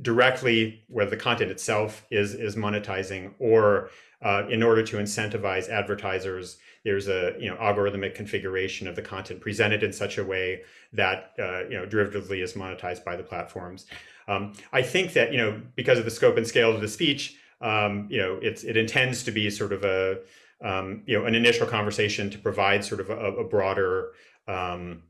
directly where the content itself is is monetizing or uh, in order to incentivize advertisers there's a you know algorithmic configuration of the content presented in such a way that uh, you know derivatively is monetized by the platforms. Um, I think that, you know, because of the scope and scale of the speech, um, you know, it's, it intends to be sort of a, um, you know, an initial conversation to provide sort of a, a broader, um,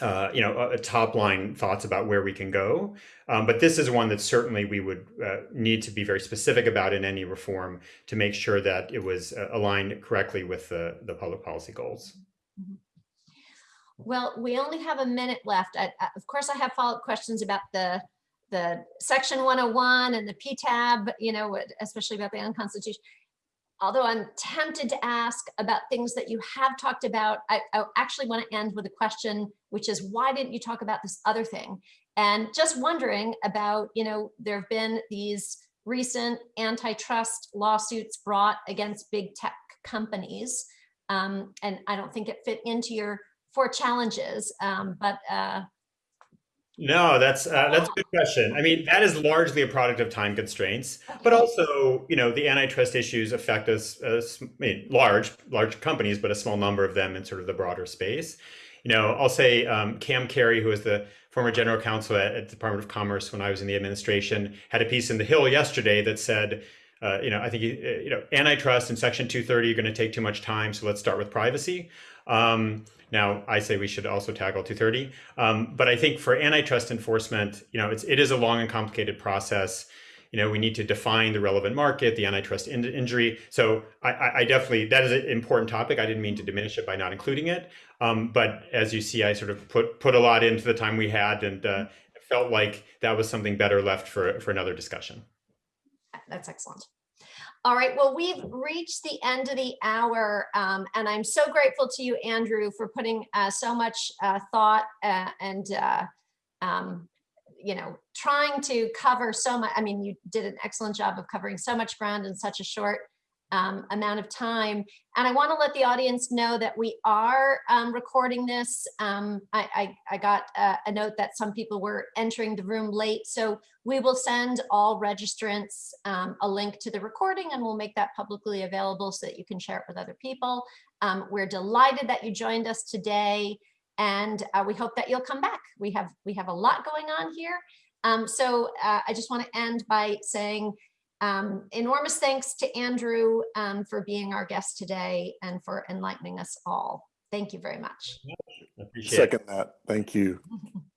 uh, you know, a, top line thoughts about where we can go. Um, but this is one that certainly we would uh, need to be very specific about in any reform to make sure that it was uh, aligned correctly with the, the public policy goals. Well, we only have a minute left. I, I, of course, I have follow-up questions about the the section 101 and the PTAB, you know, especially about the unconstitutional. Although I'm tempted to ask about things that you have talked about, I, I actually want to end with a question, which is why didn't you talk about this other thing? And just wondering about, you know, there have been these recent antitrust lawsuits brought against big tech companies. Um, and I don't think it fit into your four challenges, um, but uh, no, that's uh, that's a good question. I mean, that is largely a product of time constraints, but also, you know, the antitrust issues affect us, as, I mean, large large companies, but a small number of them in sort of the broader space. You know, I'll say um, Cam Kerry, who was the former general counsel at, at the Department of Commerce when I was in the administration, had a piece in the Hill yesterday that said, uh, you know, I think, uh, you know, antitrust and Section 230 are going to take too much time, so let's start with privacy. Um, now, I say we should also tackle 230, um, but I think for antitrust enforcement, you know, it's, it is a long and complicated process. You know, we need to define the relevant market, the antitrust in injury. So I, I, definitely, that is an important topic. I didn't mean to diminish it by not including it. Um, but as you see, I sort of put, put a lot into the time we had and uh, felt like that was something better left for, for another discussion. That's excellent. All right, well, we've reached the end of the hour, um, and I'm so grateful to you, Andrew, for putting uh, so much uh, thought uh, and, uh, um, you know, trying to cover so much. I mean, you did an excellent job of covering so much ground in such a short um, amount of time. And I want to let the audience know that we are um, recording this. Um, I, I, I, got a, a, note that some people were entering the room late. So we will send all registrants um, a link to the recording and we'll make that publicly available so that you can share it with other people. Um, we're delighted that you joined us today and uh, we hope that you'll come back. We have, we have a lot going on here Um, so uh, I just want to end by saying um, enormous thanks to Andrew um, for being our guest today and for enlightening us all. Thank you very much. I appreciate it. That. Thank you.